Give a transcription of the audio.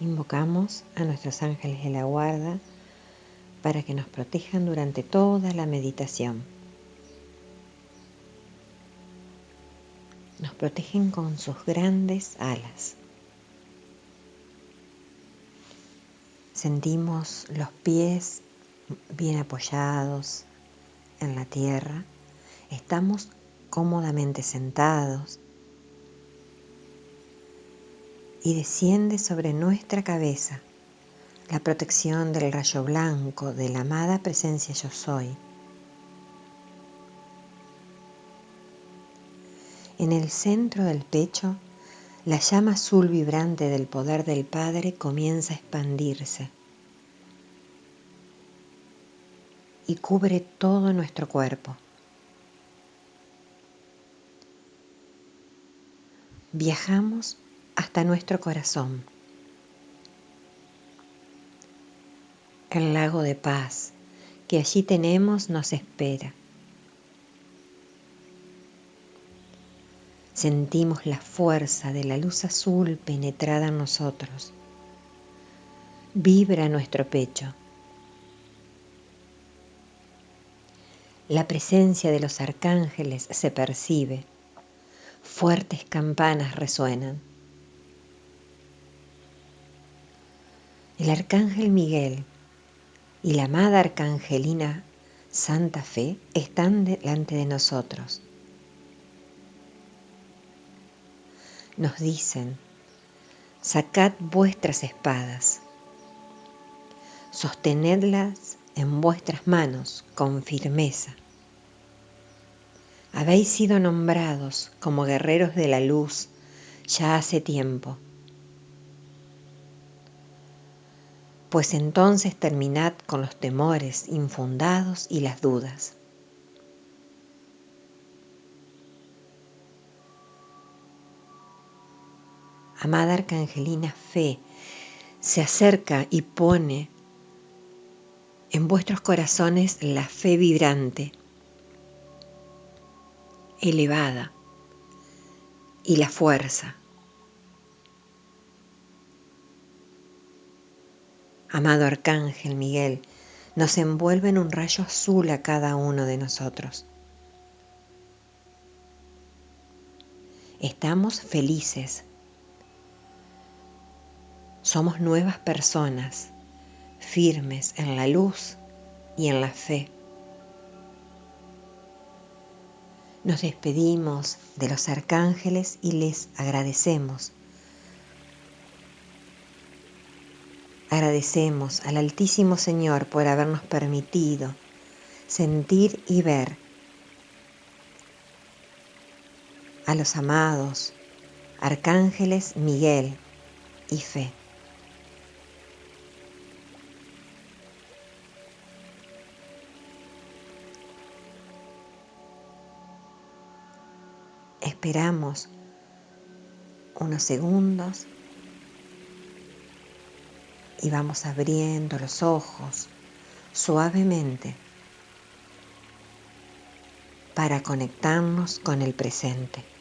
Invocamos a nuestros ángeles de la guarda para que nos protejan durante toda la meditación. Nos protegen con sus grandes alas. Sentimos los pies bien apoyados en la tierra. Estamos cómodamente sentados y desciende sobre nuestra cabeza la protección del rayo blanco de la amada presencia yo soy. En el centro del pecho, la llama azul vibrante del poder del Padre comienza a expandirse y cubre todo nuestro cuerpo. Viajamos hasta nuestro corazón, el lago de paz que allí tenemos nos espera. Sentimos la fuerza de la luz azul penetrada en nosotros. Vibra nuestro pecho La presencia de los arcángeles se percibe, fuertes campanas resuenan. El arcángel Miguel y la amada arcangelina Santa Fe están delante de nosotros. Nos dicen, sacad vuestras espadas, sostenedlas en vuestras manos con firmeza. Habéis sido nombrados como guerreros de la luz ya hace tiempo. Pues entonces terminad con los temores infundados y las dudas. Amada Arcangelina Fe, se acerca y pone en vuestros corazones la fe vibrante, elevada y la fuerza. Amado Arcángel Miguel, nos envuelve en un rayo azul a cada uno de nosotros. Estamos felices. Somos nuevas personas firmes en la luz y en la fe. Nos despedimos de los arcángeles y les agradecemos. Agradecemos al Altísimo Señor por habernos permitido sentir y ver a los amados arcángeles Miguel y Fe. Esperamos unos segundos y vamos abriendo los ojos suavemente para conectarnos con el presente.